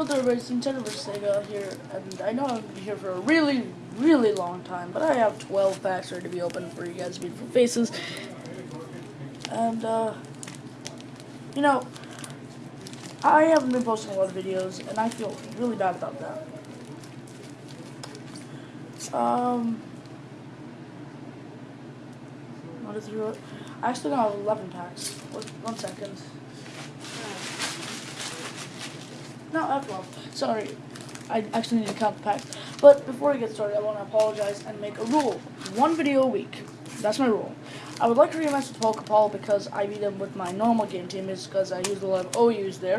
Hello everybody, it's Nintendo vs. Sega here, and I know I've been here for a really, really long time, but I have 12 packs ready to be opened for you guys' beautiful faces. And, uh, you know, I haven't been posting a lot of videos, and I feel really bad about that. Um, what is it? I actually have 11 packs. One second. No, that's 12. Sorry. I actually need to count the packs. But before we get started, I want to apologize and make a rule. One video a week. That's my rule. I would like to rematch with Pokeball because I beat him with my normal game team is because I used a lot of OUs there.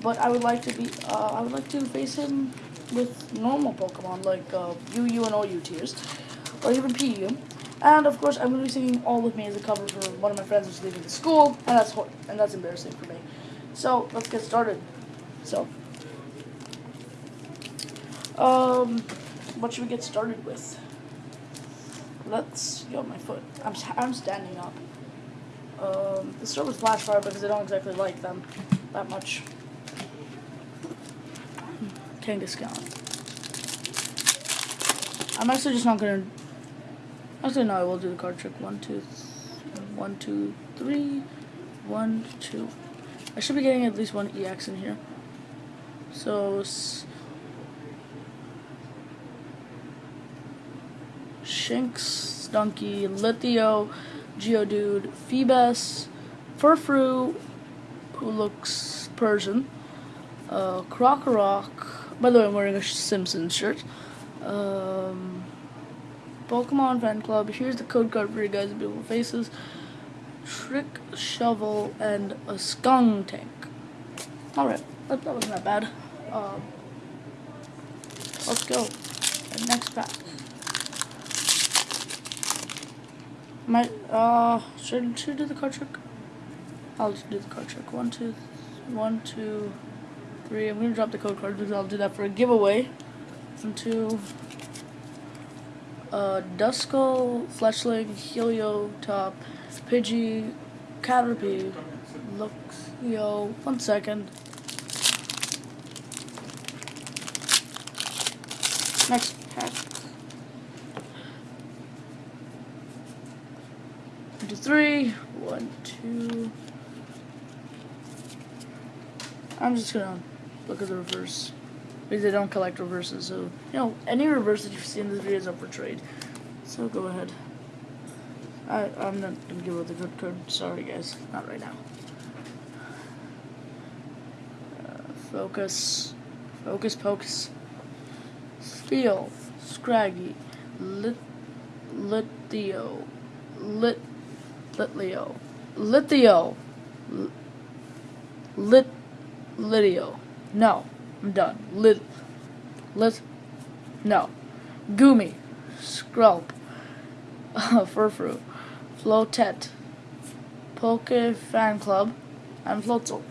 But I would like to be uh, I would like to face him with normal Pokemon like uh, UU and OU tiers. Or even PU. And of course I'm gonna be singing All With Me as a cover for one of my friends who's leaving the school and that's and that's embarrassing for me. So let's get started. So, um, what should we get started with? Let's go my foot. I'm I'm standing up. Um, let's start with Flashfire because I don't exactly like them that much. Kangaskhan. I'm actually just not gonna. Actually, no, I will do the card trick. One, two, one, two, three, one, two. I should be getting at least one EX in here. So, Shinx, Stunky, Lithio, Geodude, Feebas, Furfrou, who looks Persian, uh, Krokorok, by the way, I'm wearing a Simpsons shirt, um, Pokemon Fan Club, here's the code card for you guys' beautiful faces, Trick Shovel, and a Skuntank. Alright, that, that wasn't that bad. Um, let's go. Next pack. My uh should should do the card trick? I'll just do the card trick. One, two, one, two, three. I'm gonna drop the code card because I'll do that for a giveaway. One, two. Uh, Duskull, Helio, Top, Pidgey, Caterpie, Luxio. One second. Next pack. One, two, three. One, two. I'm just gonna look at the reverse. Because I don't collect reverses, so, you know, any reverse that you see in this video is up for trade. So go ahead. I, I'm not gonna give out the good code. Sorry, guys. Not right now. Uh, focus. Focus, pocus. Steel, Scraggy, Lit, Lithio, Lit, Litlio, Lithio, Lit, Litio. No, I'm done. Lit, Lit, no. Goomy, Skrelp, Furfrou, Floette, Poke Fan Club, and Floatzel.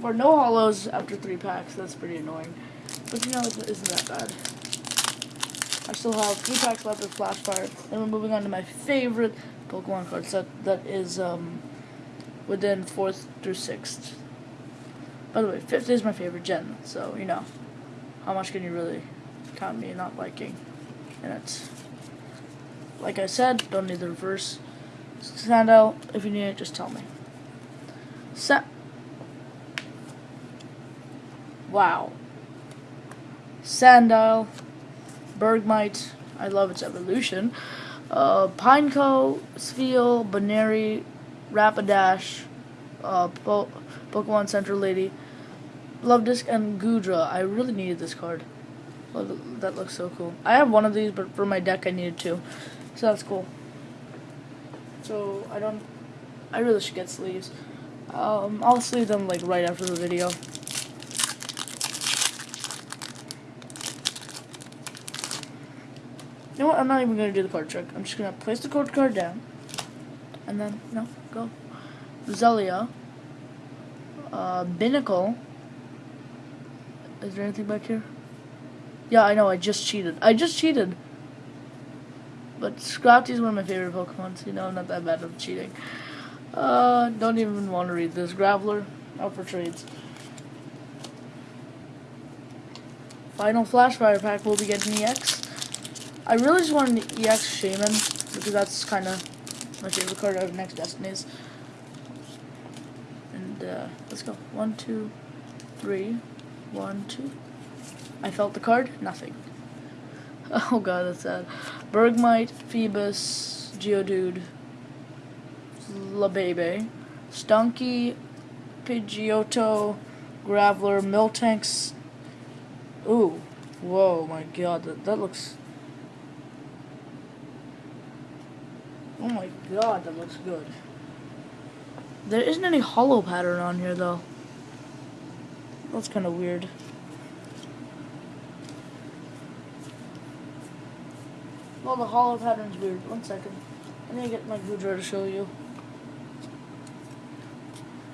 For no holos after three packs, that's pretty annoying. But you know, it isn't that bad. I still have three packs left of Flashfire. Then we're moving on to my favorite Pokemon card set that is um, within 4th through 6th. By the way, 5th is my favorite gen, so you know. How much can you really count me not liking? And it's, like I said, don't need the reverse. Stand out. If you need it, just tell me. Set. Wow. Sandile. Bergmite, I love its evolution. Uh, Pineco, Spheal, Baneri, Rapidash, uh, po Pokemon Center Lady, Love Disc, and Goodra. I really needed this card. That looks so cool. I have one of these, but for my deck I needed two. So that's cool. So I don't... I really should get sleeves. Um, I'll sleeve them like right after the video. You know what? I'm not even going to do the card trick. I'm just going to place the code card down. And then, no, go. Zelia. Uh, Binacle. Is there anything back here? Yeah, I know, I just cheated. I just cheated. But Scrafty is one of my favorite Pokemon, you know, I'm not that bad at cheating. Uh, don't even want to read this. Graveler, out for trades. final Flashfire pack will be getting EX. I really just want an EX Shaymin because that's kind of my favorite card out of next Destinies. And uh, let's go. One, two, three. One, two. I felt the card. Nothing. Oh god, that's sad. Bergmite, Feebas, Geodude, Labebe, Stunky, Pidgeotto, Graveler, Miltanks. Ooh, whoa, my god, that, that looks... Oh my god, that looks good. There isn't any holo pattern on here, though. That's kind of weird. Well, the holo pattern's weird. One second. I need to get my Goodra to show you.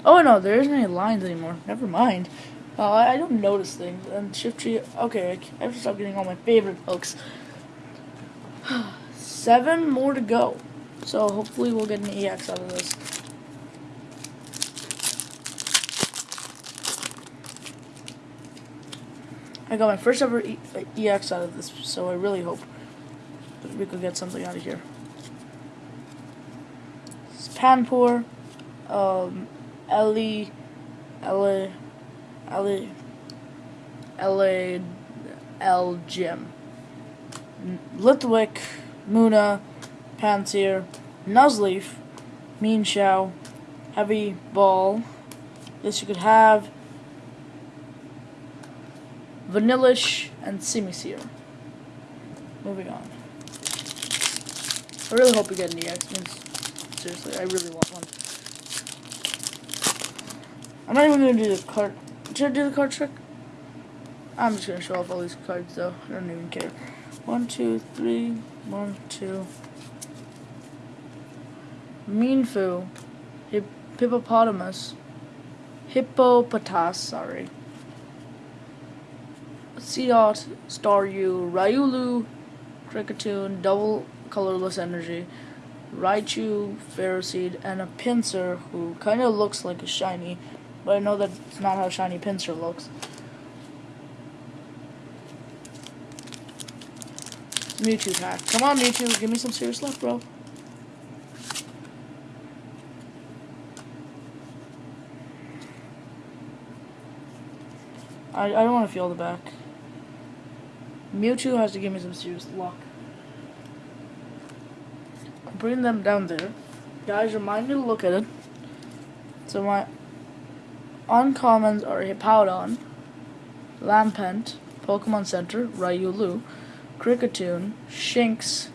Oh no, there isn't any lines anymore. Never mind. Uh, I, don't notice things. And Shiftry. Okay, I have to stop getting all my favorite hooks. Seven more to go. So hopefully we'll get an EX out of this. I got my first ever e EX out of this, so I really hope we could get something out of here. It's Panpour, um, Ellie, Ellie, Ellie, Ellie, L. Jim, Litwick, Munna, Pansear, Nuzleaf, Mienshao, Heavy Ball. This you could have Vanillish and Simisear. Moving on. I really hope we get an EX. Means, seriously, I really want one. I'm not even gonna do the card. Should I do the card trick? I'm just gonna show off all these cards though. I don't even care. One, two, three, one, two. Mienfoo, Hip Hippopotamus, Hippopotas, sorry. Seedot, Staryu, Riolu, Kricketune, Double Colorless Energy, Raichu, Ferroseed, and a Pinsir who kind of looks like a shiny, but I know that's not how shiny Pinsir looks. Mewtwo pack. Come on, Mewtwo, give me some serious luck, bro. I, I don't want to feel the back. Mewtwo has to give me some serious luck. I'm them down there. Guys, remind me to look at it. So my uncommons are Hippowdon, Lampent, Pokemon Center, Riolu, Kricketune, Shinx,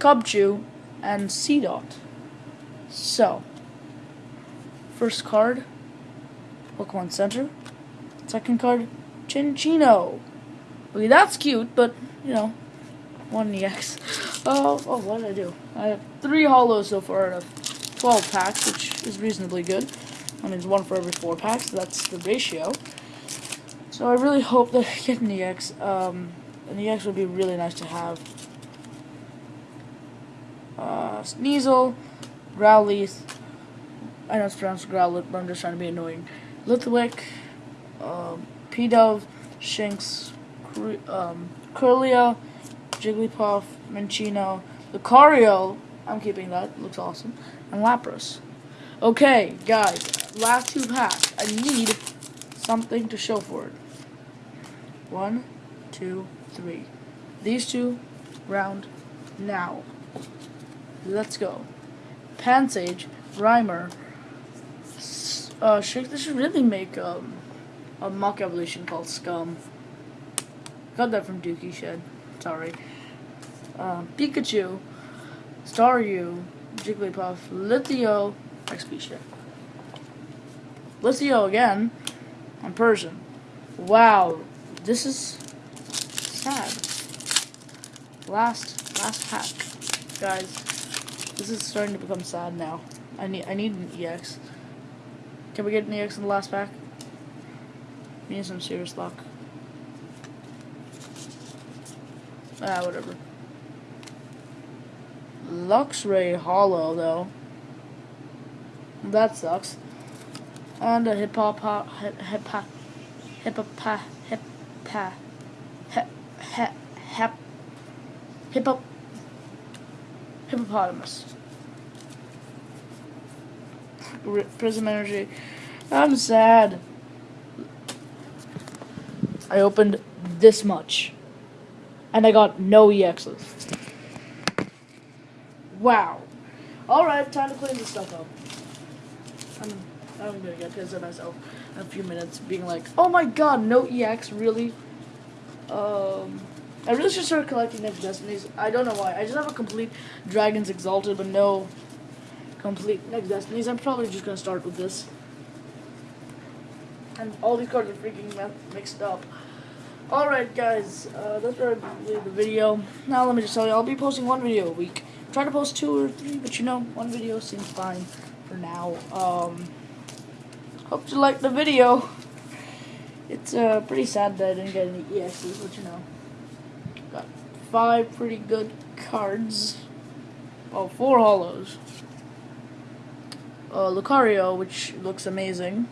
Cubchoo, and Seedot. So, first card, Pokemon Center. Second card, Cinccino. Okay, that's cute, but, you know, one EX. Oh, oh, what did I do? I have three holos so far out of 12 packs, which is reasonably good. That means one for every four packs, so that's the ratio. So I really hope that I get an EX. Um, an EX would be really nice to have. Uh, Sneasel, Growlithe, I know it's pronounced Growlithe, but I'm just trying to be annoying. Litwick, um, Pidove, Shinx, um, Kirlia, Jigglypuff, Minccino, Lucario, I'm keeping that, looks awesome, and Lapras. Okay, guys, last two packs. I need something to show for it. One, two, three. These two, round, now. Let's go. Pansage, Rhymer, uh, should, this should really make, um, a mock evolution called Scum. Got that from Dookie Shed. Sorry. Um, Pikachu, Staryu, Jigglypuff, Lithio, XP Shed. Lithio again, on Persian. Wow, this is sad. Last, last pack, guys. This is starting to become sad now. I need, I need an EX. Can we get an EX in the last pack? We need some serious luck. Ah, whatever. Luxray Holo, though. That sucks. And a hip hop hip hip hop hip hip he, hip hip hippo, hippopotamus. R- Prism energy. I'm sad. I opened this much. And I got no EXs. Wow. Alright, time to clean this stuff up. I'm, I'm gonna get pissed at myself in a few minutes being like, oh my god, no EX, really? Um, I really should start collecting next Destinies. I don't know why. I just have a complete Dragons Exalted, but no complete next Destinies. I'm probably just gonna start with this. And all these cards are freaking mixed up. Alright guys, uh, that's leave the video. Now let me just tell you, I'll be posting one video a week. Try to post two or three, but you know, one video seems fine for now. Um, hope you liked the video. It's uh, pretty sad that I didn't get any EXs, but you know. Got five pretty good cards. Oh, four holos. Uh, Lucario, which looks amazing.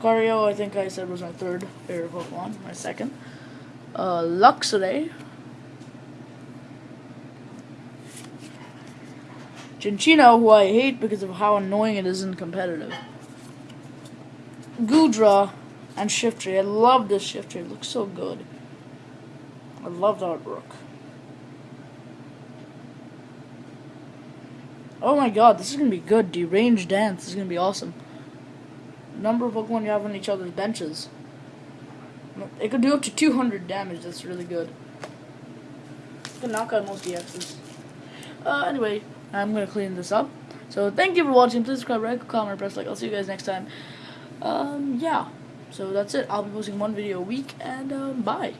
Lucario, I think I said was my third favorite Pokemon. My second. Uh, Luxray. Cinccino, who I hate because of how annoying it is in competitive. Goodra and Shiftry. I love this Shiftry. It looks so good. I love the artwork. Oh my god, this is gonna be good. Deranged Dance this is gonna be awesome. Number of Pokemon you have on each other's benches. It could do up to 200 damage. That's really good. It can knock out most EXs. Uh, anyway, I'm gonna clean this up. So thank you for watching. Please subscribe, like, comment, press like. I'll see you guys next time. Um, yeah. So that's it. I'll be posting one video a week, and um, bye.